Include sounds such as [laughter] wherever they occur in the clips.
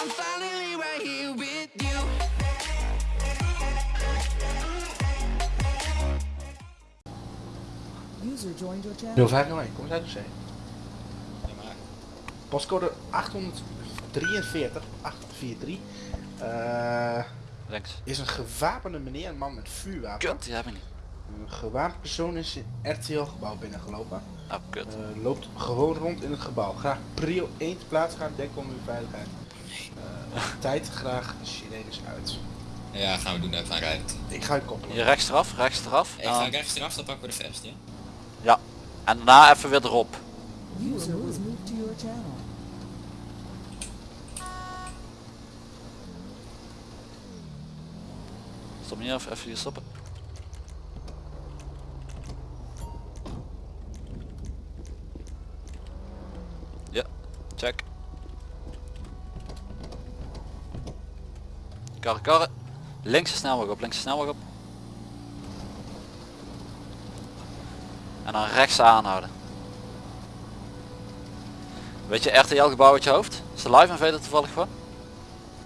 I'm finally right here with you. User joined your channel. 0501, kom eens uit de zee. Postcode 843, 843. Eh Links. is een gewapende meneer, een man met vuurwapen. Kut, die heb ik niet. Een gewapend persoon is in RTL gebouw binnengelopen. Oh, kut. Eh, loopt gewoon rond in het gebouw. Graag prio 1 te plaats gaan, denk om uw veiligheid. Tijd graag sirenes uit. ja, gaan we doen even aan rijden. Ik ga je koppelen. Hier rechts eraf, rechts eraf. Ik ga dan- rechts eraf, dan pakken we de vest, ja? ja. en daarna even weer erop. User was moved to your channel. Stop hier even, even hier stoppen. Ja, check. Karren, karren. Links de snelweg op, links de snelweg op. En dan rechts aanhouden. Weet je RTL gebouw uit je hoofd? Is de live invader toevallig? Oh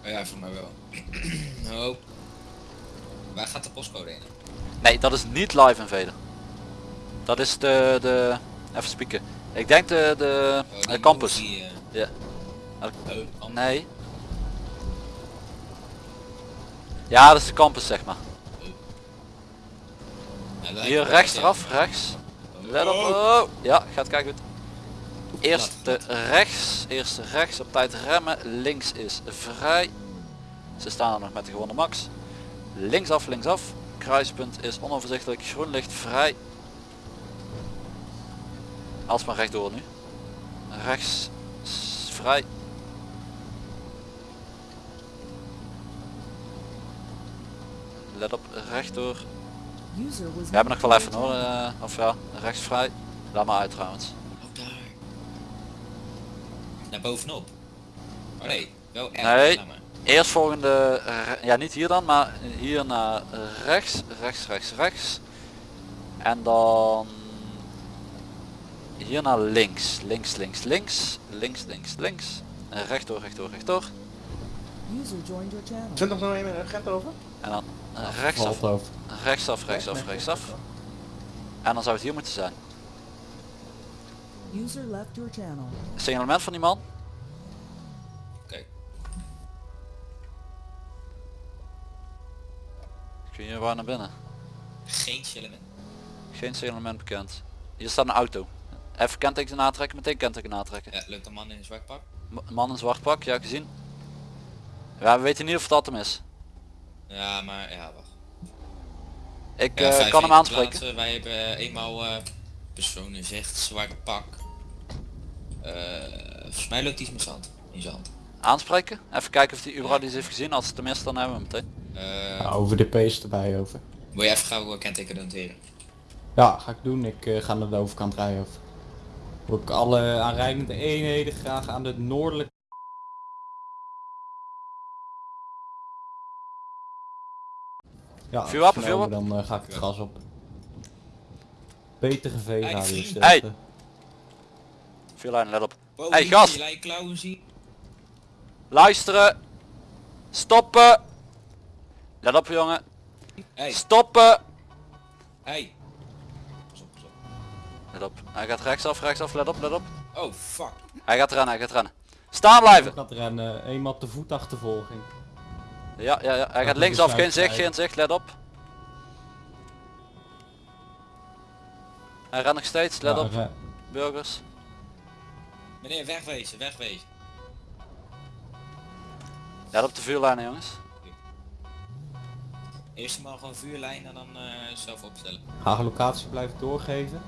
ja, voor mij wel. oh. [clears throat] Waar gaat de postcode heen? Nee, dat is niet live invader. Dat is de, de, even spieken. Ik denk de, de, Oh, de campus. eh, Ja. oh. Nee. Ja, dat is de campus zeg maar. Hier rechts eraf, rechts. Let op. Oh. Ja, gaat kijken goed. Eerst Laat, de rechts, eerst rechts op tijd remmen. Links is vrij. Ze staan er nog met de gewone max. Linksaf, linksaf. Kruispunt is onoverzichtelijk. Groen licht vrij. Alsmaar rechtdoor nu. Rechts vrij. Let op, rechtdoor. We hebben nog wel even hoor, eh, of ja, rechts vrij. Laat maar uit trouwens. Oh, daar. Naar bovenop. Oh nee, wel echt. Nee. Eerst volgende, re- ja niet hier dan, maar hier naar rechts, rechts, rechts, rechts. En dan hier naar links, links, links, links, links, links, links. En rechtdoor, rechtdoor, rechtdoor. User joined your channel. 2001 met een agent over? En dan rechtsaf, rechtsaf, rechtsaf, rechtsaf. En dan zou het hier moeten zijn. User left your channel. Signalement van die man. Oké. Kun je waar naar binnen? Geen chillen. Geen signalement bekend. Hier staat een auto. Even kenteken aantrekken, meteen kenteken aantrekken. Ja, loopt een man in een zwart pak. M- Man in zwart pak, ja gezien. Ja, we weten niet of dat hem is. Ja, maar ja, wacht. Ik Ja, eh, kan hem aanspreken. plaatsen. Wij hebben eh, eenmaal eh personen zegt zwart pak. Eh volgens mij loopt iets met zand. In zand. Aanspreken. Even kijken of hij überhaupt iets heeft gezien. Als het is, dan hebben we hem meteen. Eh Ja, over de pace erbij over. Wil je even gauw uh, kenteken noteren? Ja, ga ik doen. Ik eh, ga naar de overkant rijden over. Wil ik alle aanrijdende eenheden graag aan de noordelijke... Ja, Vuurwapen, snel, vuurwapen? Dan eh, ga ik het gas op. Betere V-radius. vriend. Hey. Vier lijnen, let op. Wow, Hey, gast! Luisteren. Stoppen. Let op jongen. Hey, Stoppen. hey. Pas op, pas op. Let op. Hij gaat rechtsaf, rechtsaf. Let op, let op. Oh, fuck. Hij gaat rennen, hij gaat rennen. Staan blijven. Ik gaat rennen. Eenmaal te voet achtervolging. Ja, ja, ja. Hij gaat linksaf. Geen zicht, geen zicht. Let op. Hij rent nog steeds. Let Ja, op. Burgers. Meneer, wegwezen, wegwezen. Let op de vuurlijnen jongens. Eerst maar gewoon vuurlijn en dan eh, zelf opstellen. Ga locatie blijven doorgeven.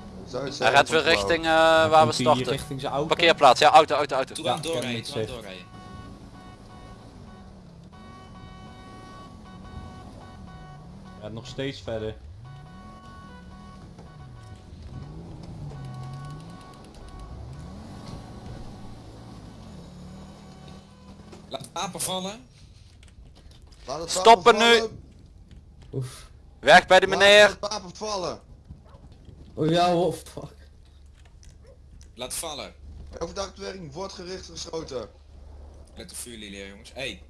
Hij rent weer richting eh, waar we starten. Richting zijn auto. Parkeerplaats. Ja, auto, auto, auto. Toen Ja, doorrijden, doorrijden. Ja, nog steeds verder. Laat het wapen vallen. Laat het Stoppen nu. Oef. Weg bij de Laat meneer. het wapen vallen. Oh ja, oh fuck. Laat vallen. Overdag werking wordt gericht geschoten. Met de vuurlilie jongens. Hey,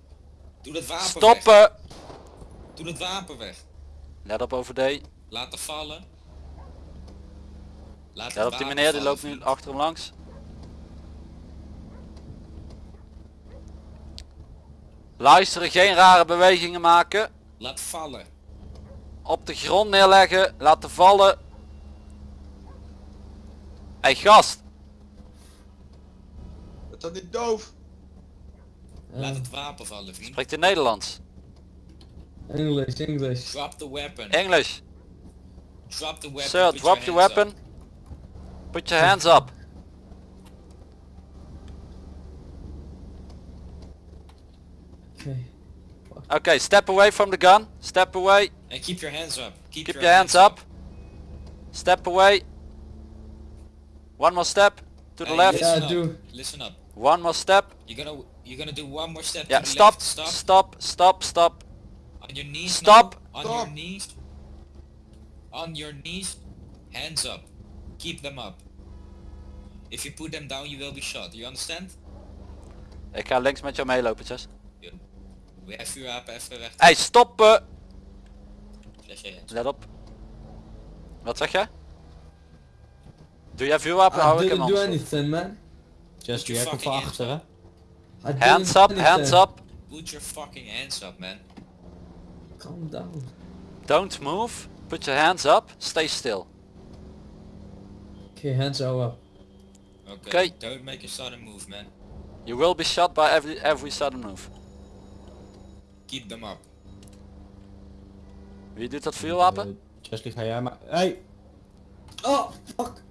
doe dat wapen weg. Stoppen! Doe dat wapen weg. Let op over D. Laten vallen. Laat Let op die meneer, die loopt nu achter hem langs. Luisteren, geen rare bewegingen maken. Laat vallen. Op de grond neerleggen, laten vallen. Hey gast, Het dat niet doof? Laat het wapen vallen vriend. spreekt in Nederlands. English, English. Drop the weapon. English. Drop the weapon. Sir, put drop your hands weapon. up. Put your hands up. Okay. Okay, step away from the gun. Step away. And keep your hands up. Keep, Keep your hands up. Step away. One more step to the Hey, left. Listen Yeah, up. do. Listen up. One more step. You're gonna you're gonna do one more step Yeah, to the stop. left. Stop. Stop. Stop. Stop. On your knees. Stop. On Stop. your knees. On your knees. Hands up. Keep them up. If you put them down, you will be shot. You understand? Ik ga links met jou meelopen, Jess. We have vuurwapen even weg. Hey, stoppen. Je hands. Let op. Wat zeg jij? Doe jij vuurwapen? Hou ik hem didn't do anders. anything, man. Just your die even van fucking achter hè. I didn't Hands up, hands anything. up. Put your fucking hands up, man. Calm down. Don't move. Put your hands up. Stay still. Okay, hands are up. Okay. Okay. Don't make a sudden move, man. You will be shot by every every sudden move. Keep them up. Wie doet dat vuurwapen? Eh, Chesley ga jij maar... Hey! Oh, fuck.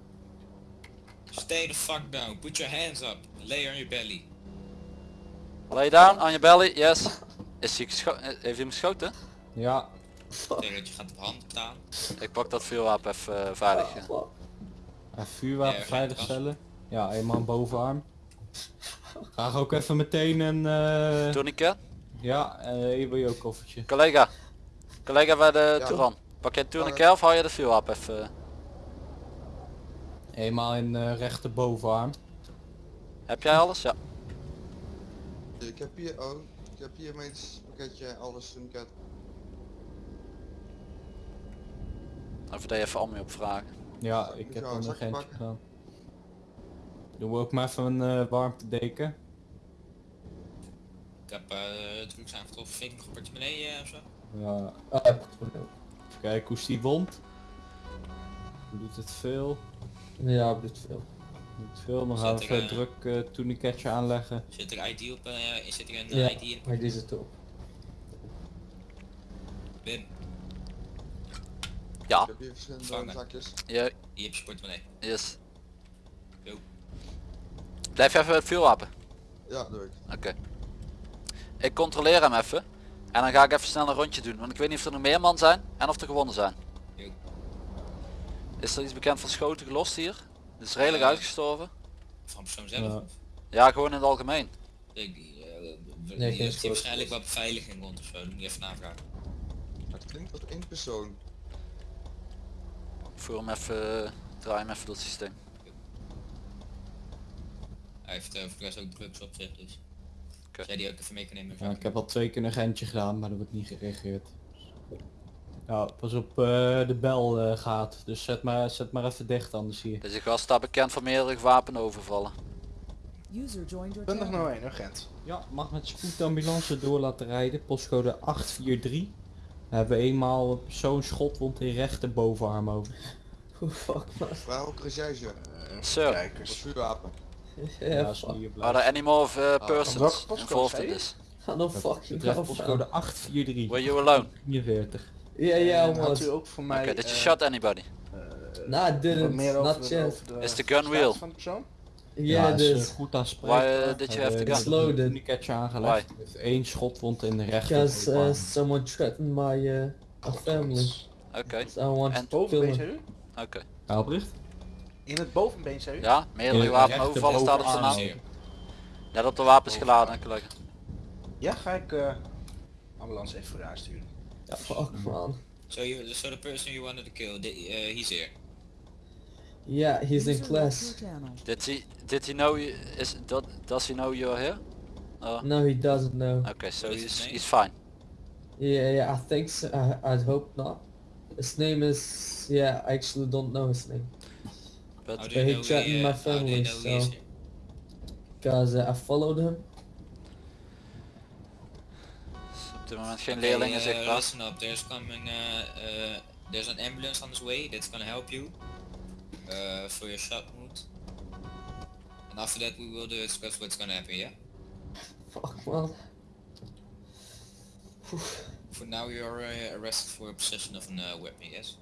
Stay the fuck down. Put your hands up. Lay on your belly. Lay down on your belly. Yes. Is hij eh, Heeft hij hem geschoten? Ja, Tegen dat je gaat op hand staan. Ik pak dat vuurwapen even eh, veilig. ja. En vuurwapen Ja, veiligstellen. Ja, eenmaal een bovenarm. Graag ook even meteen een... eh, Tourniquet. ja, uh, EBO koffertje. Collega. Collega bij de Ja. Pak jij een tourniquet of hou je de vuurwapen even? Eenmaal in uh, rechter bovenarm. Heb jij alles? Ja. Ik heb hier, oh, ik heb hier mijn pakketje, alles toen ik Even dat je even Ammi opvragen. Ja, Zal ik ik heb een een zakje agentje pakken? gedaan. Doen we ook maar even een uh, warmtedeken. Ik heb uh, drugs aangetroffen. Vind ik nog een portemonnee uh, of zo? Ja, Ah, ja. kijk hoe is die wond. Doet het veel? Ja, op dit veel. Doet veel, dan Zet gaan we even eh, druk uh, tourniquetje aanleggen. Zit er ID op? Uh, zit er een Ja, ID in? maar deze top. Wim, Ja. Ik heb hier verschillende Vangen. zakjes. Je, hier heb je portemonnee. yes. Yo. Blijf je even het vuurwapen. Ja, doe ik. Oké. Ik controleer hem even. En dan ga ik even snel een rondje doen. Want ik weet niet of er nog meer man zijn en of er gewonnen zijn. Yo. Is er iets bekend van schoten gelost hier? Het is redelijk uitgestorven. Van persoon zelf? Ja. Ja, gewoon in het algemeen. Ik, uh, Nee, schot. hier waarschijnlijk wat beveiliging rond of zo. Dan moet je even navragen. Het klinkt als één persoon. Ik voer hem even, draai hem even door het systeem. Hij heeft uh, voor de rest ook drugs op zich, dus. Oké. Jij die ook even mee kan nemen. Ja, ik heb al twee keer een agentje gedaan, maar er wordt niet gereageerd. Ja, pas op uh, de bel uh, gaat, dus zet maar, zet maar even dicht anders hier. Deze gast staat bekend voor meerdere wapenovervallen. User joined your 20 channel. nou 1 agent. Ja, mag met spoedambulance door laten rijden, postcode 843. We hebben eenmaal een persoon schotwond in rechter bovenarm over. [laughs] Oh, fuck, man. Krijg jij ze? Sir, Wat Kijkers. vuurwapen. Ja, are there any more of, uh, persons postcode involved in je? this? Ga no fucking Betreft postcode man. 843. Were you alone? 43. Ja, ja, En had u man. ook voor mij... Okay, did you eh, shot anybody? Nah, didn't. Not de Is the gun real? Persoon? Ja, is, eh, dus. goed aanspreekbaar. Why, uh, did you have the gun? It's loaded. Een aangelegd. Met één schotwond in de rechter Because uh, someone threatened my uh, family. Oké, So I want En to Bovenbeen him. zei u? oké. Albrecht? In het bovenbeen zei u? Ja, meerdere wapenovervallen staat op zijn naam. Net op de wapens geladen, collega. Ja, ga ik eh ambulance even voor u aansturen. Ja, fuck, man. So you, so the person you wanted to kill, the, uh, he's here. Yeah, he's in User left class. Did he, did he know you, is, that, does he know you're here? No, he doesn't know. okay, so What is he's name? he's fine. Yeah, yeah, I think so. I, I'd hope not. His name is... Yeah, I actually don't know his name. But How do But he know threatened my uh, you family, know so- here? Because uh, I followed him. op dit moment geen Okay, leerlingen uh, zichtbaar. listen up, there's coming, uh, uh, there's an ambulance on its way that's gonna help you uh, for your shot wound. And after that we will discuss what's gonna happen, yeah? Fuck, man. For now you're uh, arrested for possession of a uh, weapon, yes?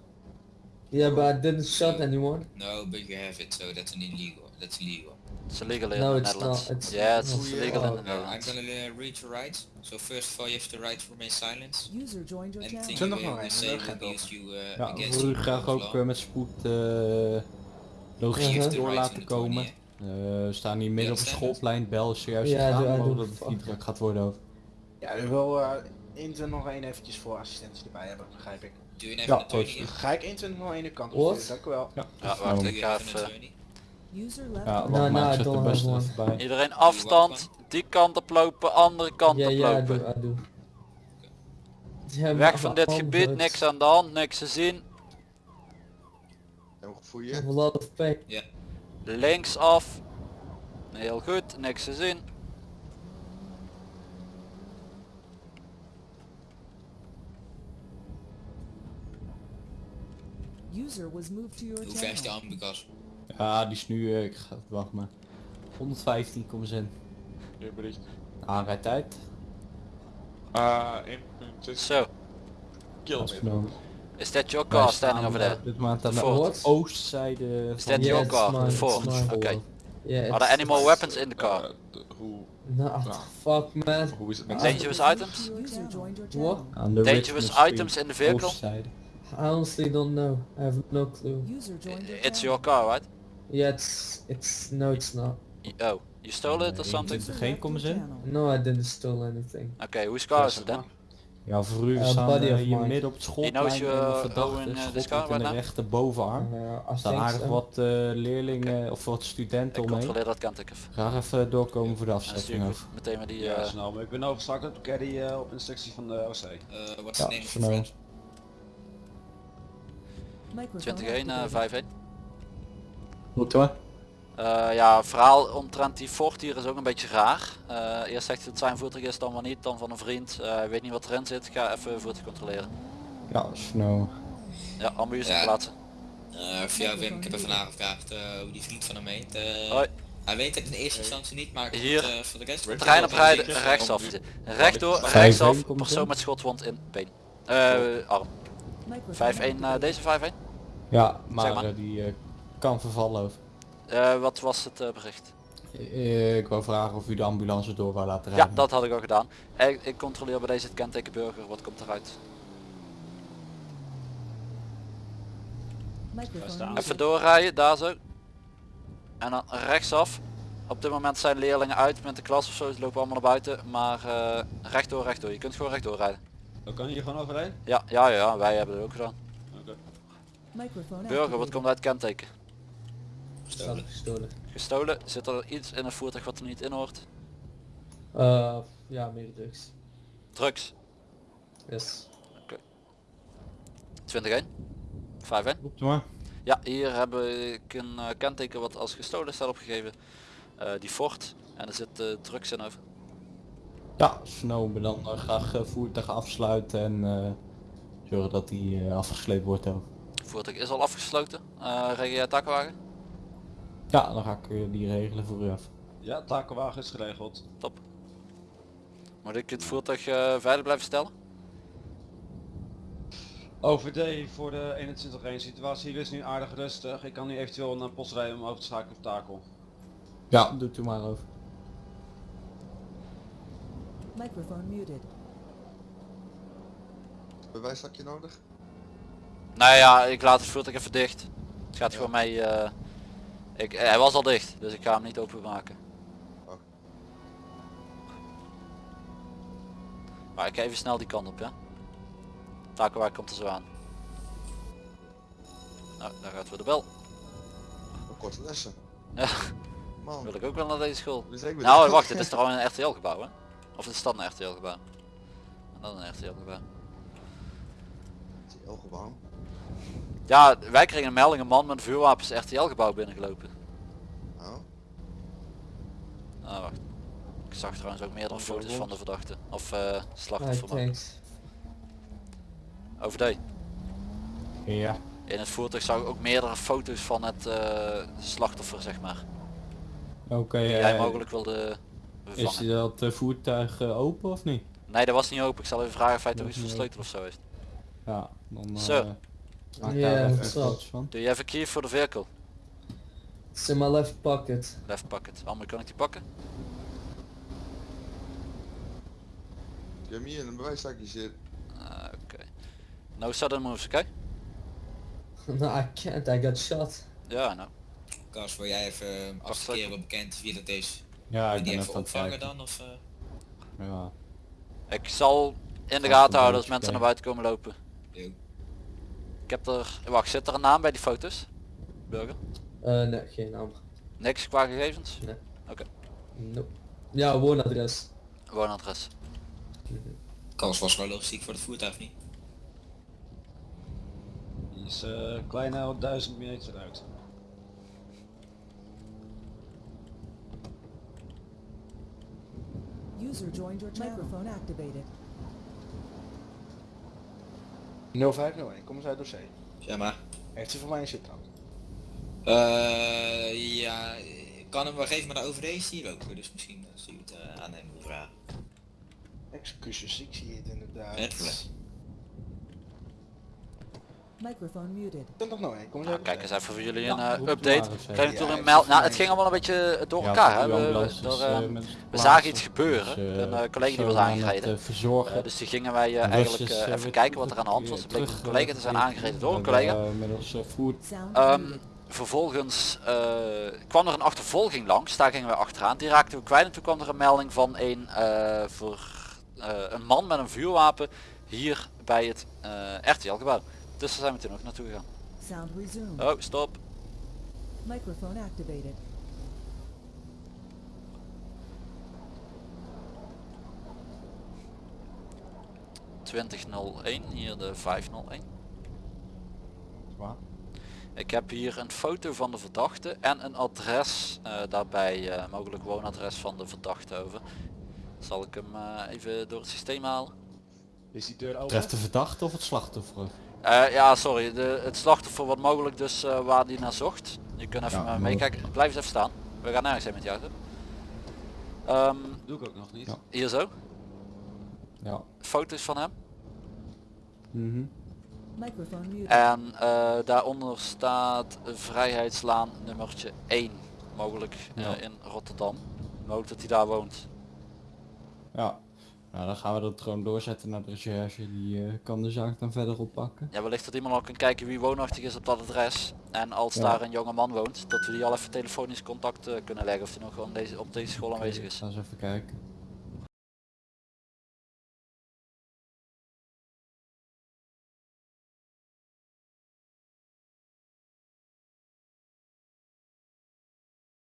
Yeah, but I didn't shot anyone. No, but you have it, so that's an illegal. That's illegal. It's illegal here No, in the it's Netherlands. not, it's- yeah, it's Oh, illegal in the Uh, I'm Netherlands. gonna uh, read your rights. So first of all, you have the right to remain silent. User joined your channel. You nog uh, maar een, eh, Gent used you, uh, Ja, against wil u you graag in ook law. eh, met spoed eh You logistiek door right laten in komen. Eh, we staan hier midden op een schoolplein, bel is zojuist Ja, gegaan, dat het niet druk gaat worden over. Ja, ik wil eh 21 nog één eventjes voor assistentie erbij hebben, begrijp ik. Ja, here? Ga ik 21 nog één kant op dank u wel. Ja, wacht, ik ga even... attorney? User left Ja, your No, wacht no, maar, I ik zet de don't bus have even bij. Iedereen afstand, die kant op lopen, andere kant Yeah, op yeah, I lopen. do, I do. Yeah, Weg van dit gebied, niks aan de hand, niks te zien. I have a lot of pain. Links af. Heel goed, niks te zien. User was moved to your Hoe ver is channel. ambukas? Ja, die is nu, eh, ik ga, wacht maar. 115 komen ze in. Je bericht. Aanrijdtijd. Ah, 1.6 Zo, Dat is kilometer. genomen. is that your Wij car staan, standing over eh, there? Op dit aan de Ford. oostzijde Is that your car? mine, Ford? mine. Oké. Yeah, Are there any more weapons in the car? Eh, de- hoe, No, fuck man. hoe is het met Dangerous User items? your What? Dangerous items in the vehicle? oostzijde. I honestly don't know. I have no clue. User joined your It's your car, right? Ja, it's it's no, it's not. Oh, you stole it or something? Is er geen in? No, I didn't steal anything. Okay, whose car is it then? Ja, voor u Uh, hier midden op het schoolplein knows en een verdachte eh, bovenarm. Er staan aardig wat eh, leerlingen of wat studenten Ik omheen. controleer dat kant ik even. Graag even eh, doorkomen voor de En meteen maar die... Ja, snel. Maar ik ben overgestart op caddy eh, op instructie van de OC. Uh, is Ja, the name of 21, 5 1. Goed hoor. Eh, ja, verhaal omtrent die vocht hier is ook een beetje raar. Eh, eerst zegt hij dat zijn voertuig is, dan maar niet, dan van een vriend. Eh, weet niet wat erin zit, ga even voertuig controleren. Ja, snow. Ja, ambulance ja. plaatsen. ja Wim, ik heb even nagevraagd hoe die vriend van hem heet. Hij weet het in eerste instantie niet, maar hier trein voor de rest... Rechtsaf. Rechtdoor, rechtsaf, persoon met schotwond in been. Eh, arm. 5-1, deze 5-1? Ja, maar, maar. die kan vervallen over. Eh, wat was het eh, bericht? Eh, ik wou vragen of u de ambulance door wou laten Ja, rijden. dat had ik al gedaan. Ik, ik controleer bij deze het kenteken burger, wat komt eruit? Even doorrijden, daar zo. En dan rechtsaf. Op dit moment zijn leerlingen uit met de klas of zo, ze lopen allemaal naar buiten. Maar eh rechtdoor, rechtdoor. Je kunt gewoon rechtdoor rijden. Dan kan je hier gewoon overheen? Ja, ja, ja, wij hebben het ook gedaan. Burger, wat komt uit het kenteken? Gestolen. Gestolen. Zit er iets in een voertuig wat er niet in hoort? Uh, ja, meer drugs. Drugs. Yes. 21. 5 Roept u maar. Ja, hier heb ik een eh, kenteken wat als gestolen staat opgegeven. Eh, die Ford. En er zit eh, drugs in over. Ja, snel, maar dan eh, graag eh, voertuig afsluiten en eh, zorgen dat die eh, afgesleept wordt ook. Voertuig is al afgesloten. Eh regen jij takkenwagen? Ja, dan ga ik eh, die regelen voor u af. Ja, takenwagen is geregeld. Top. Moet ik het voertuig eh, veilig blijven stellen? OVD voor de 21 1 situatie hier is nu aardig rustig. Ik kan nu eventueel naar post rijden om over te schakelen op takel. Ja, doet u maar over. Microphone muted. Bewijszakje nodig? Nou ja, ik laat het voertuig even dicht. Het gaat gewoon mee. eh, ik, hij was al dicht, dus ik ga hem niet openmaken. Oh. Maar ik ga even snel die kant op, ja. Takenwagen komt er zo aan. Nou, daar gaat weer de bel. Een korte lessen. Ja. Man. Wil ik ook wel naar deze school. Nou wacht, dit is [laughs] trouwens een RTL gebouw hè? Of is dat een RTL gebouw? En dan een RTL gebouw. Heel gewoon. Ja, wij kregen een melding, een man met een vuurwapens RTL gebouw binnengelopen. Oh. Ah, wacht. Ik zag trouwens ook meerdere foto's van de verdachte. Of eh slachtoffer. Over die. Ja. In het voertuig zag ik ook meerdere foto's van het eh, slachtoffer zeg maar. Oké, Die jij eh, mogelijk wilde is bevangen. dat eh, voertuig open of niet? Nee, dat was niet open. Ik zal even vragen of hij toch Dat iets is niet versleuteld of zo heeft. Ja, dan Zo. Maak Ja, is wel. foto's van. Do you have a key for the vehicle? It's in my left pocket. Left pocket. Almir, kan ik die pakken? Ik heb hem hier in een bewijszakje zitten. Ah, Oké. No sudden moves, oké? [laughs] no, I can't. I got shot. Ja, nou. Kas, wil jij even uh, afsteken bekend wie dat is? Ja, ik die ben even even opvangen dan? Of, eh? Ja. Ik zal in de Ga gaten houden als een mensen naar buiten komen lopen. Yo. Ik heb er... Wacht, zit er een naam bij die foto's? Burger? Eh, nee, geen naam. Niks qua gegevens? Nope. Ja, woonadres. Woonadres. Kas was wel logistiek voor het voertuig niet. Die is eh kleine 1000 meter uit. User joined your. Microphone activated. 0501, kom eens uit dossier. Zeg maar. Heeft u voor mij een zittrap? Eh ja, ik kan hem wel geven, maar de OVD is hier ook. Dus misschien als u het eh, aan hem vragen. Excuses, ik zie het inderdaad. Microphone muted. 2001, kom eens Nou, kijk eens even voor jullie een eh, update. Ja, toen een meld... Nou, het ging allemaal een beetje door Ja, elkaar. Hè. We, er, eh, eh, met we zagen iets gebeuren. Dus, eh, een eh, collega die was het, aangereden. eh, verzorgen. Eh, dus die gingen wij eh, eigenlijk eh, eh, even kijken wat er aan de hand was. Er bleek een collega te zijn aangereden door een collega. eh, eh, Ehm, muted. vervolgens eh, kwam er een achtervolging langs, daar gingen we achteraan. Die raakten we kwijt en toen kwam er een melding van een, eh, voor, eh, een man met een vuurwapen hier bij het eh RTL gebouw. Dus daar zijn we toen ook naartoe gegaan. Sound resumed. Oh, stop. Microphone activated. ...2001, hier de 501. Waar? Ik heb hier een foto van de verdachte en een adres, eh, daarbij eh, mogelijk woonadres van de verdachte over. Zal ik hem eh, even door het systeem halen? Is die deur open? Treft de verdachte of het slachtoffer? Eh, ja, sorry. De, het slachtoffer wat mogelijk dus eh, waar die naar zocht. Je kunt even Ja, meekijken. Blijf eens even staan. We gaan nergens heen met jou. Ehm, Doe ik ook nog niet. Ja. hier zo. Ja. Foto's van hem. Mhm. En eh, daaronder staat Vrijheidslaan nummertje 1. Mogelijk Ja. in Rotterdam. Mogelijk dat hij daar woont. Ja. Nou, dan gaan we dat gewoon doorzetten naar de recherche. Die eh, kan de zaak dan verder oppakken. Ja, wellicht dat iemand al kan kijken wie woonachtig is op dat adres. En als Ja. daar een jonge man woont, dat we die al even telefonisch contact eh, kunnen leggen of hij nog gewoon deze, op deze school aanwezig is. Even kijken.